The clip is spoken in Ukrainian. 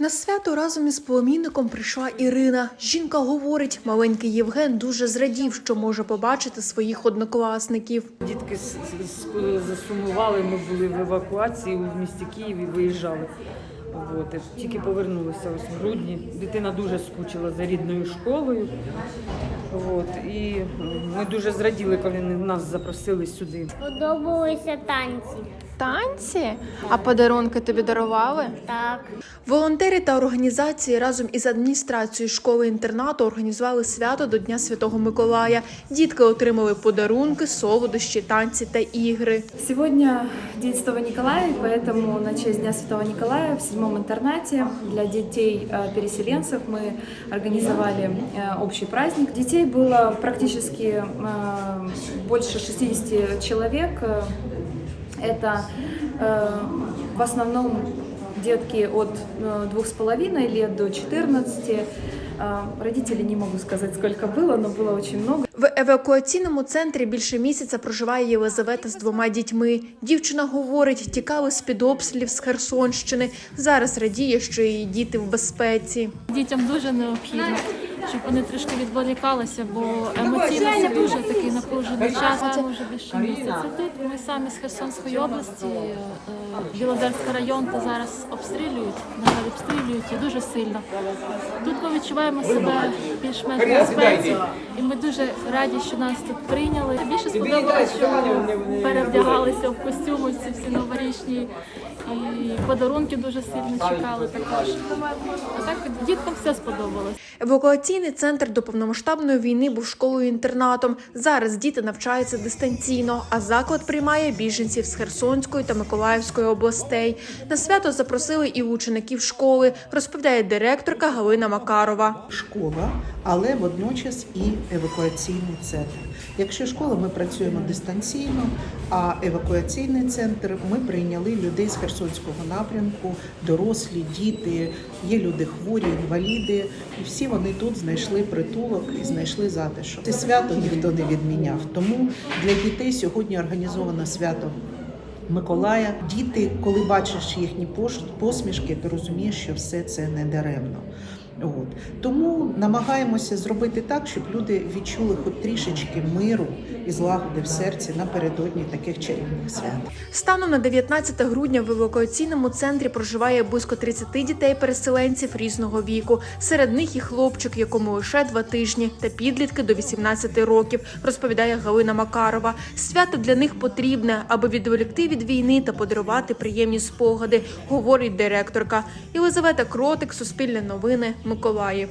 На свято разом із племінником прийшла Ірина. Жінка говорить, маленький Євген дуже зрадів, що може побачити своїх однокласників. Дітки засумували, ми були в евакуації в місті Києві, виїжджали. От, тільки повернулися ось в грудні. Дитина дуже скучила за рідною школою. От, і ми дуже зраділи, коли нас запросили сюди. Подобалися танці. Танці? А подарунки тобі дарували? Так. Волонтери та організації разом із адміністрацією школи-інтернату організували свято до Дня Святого Миколая. Дітки отримали подарунки, солодощі, танці та ігри. Сегодня День Святого Николая, поэтому на честь Дня Святого Николая в седьмом интернате для детей-переселенцев мы организовали э, общий праздник. Детей было практически э, больше 60 человек. Э, Это э, в основном детки от э, двух с половиной лет до 14. Э, Родителей не можу сказати, скільки було, але було дуже багато. В евакуаційному центрі більше місяця проживає Єлизавета з двома дітьми. Дівчина говорить, тікали з під обстрілів з Херсонщини. Зараз радіє, що її діти в безпеці. Дітям дуже необхідно, щоб вони трішки відволікалися, бо емоційно це дуже такий напружений час. Це вже більше місяця тут. Ми самі з Херсонської області, е, Білозерський район, та зараз обстрілюють, на жаль, обстрілюють і дуже сильно. Тут ми відчуваємо себе більш-менш безпеці, і ми дуже раді, що нас тут прийняли. Більше сподобалося, що перевдягалися в костюми ці всі новорічні. І подарунки дуже сильно чекали також. А так діткам все сподобалось. Евакуаційний центр до повномасштабної війни був школою-інтернатом. Зараз діти навчаються дистанційно, а заклад приймає біженців з Херсонської та Миколаївської областей. На свято запросили і учеників школи, розповідає директорка Галина Макарова. школа, але водночас і евакуаційний центр. Якщо школа, ми працюємо дистанційно, а евакуаційний центр ми прийняли людей з Херсонського напрямку, дорослі, діти, є люди хворі, інваліди, і всі вони тут знайшли притулок і знайшли затишок. Це свято ніхто не відміняв. Тому для дітей сьогодні організовано свято. Миколая, діти, коли бачиш їхні посмішки, ти розумієш, що все це не даремно. От тому намагаємося зробити так, щоб люди відчули хоч трішечки миру і злагоди в серці напередодні таких чарівних свят. Станом на 19 грудня в евакуаційному центрі проживає близько 30 дітей-переселенців різного віку. Серед них і хлопчик, якому лише два тижні, та підлітки до 18 років, розповідає Галина Макарова. Свято для них потрібне, аби відволікти від війни та подарувати приємні спогади, говорить директорка. Єлизавета Кротик, Суспільне новини, Миколаїв.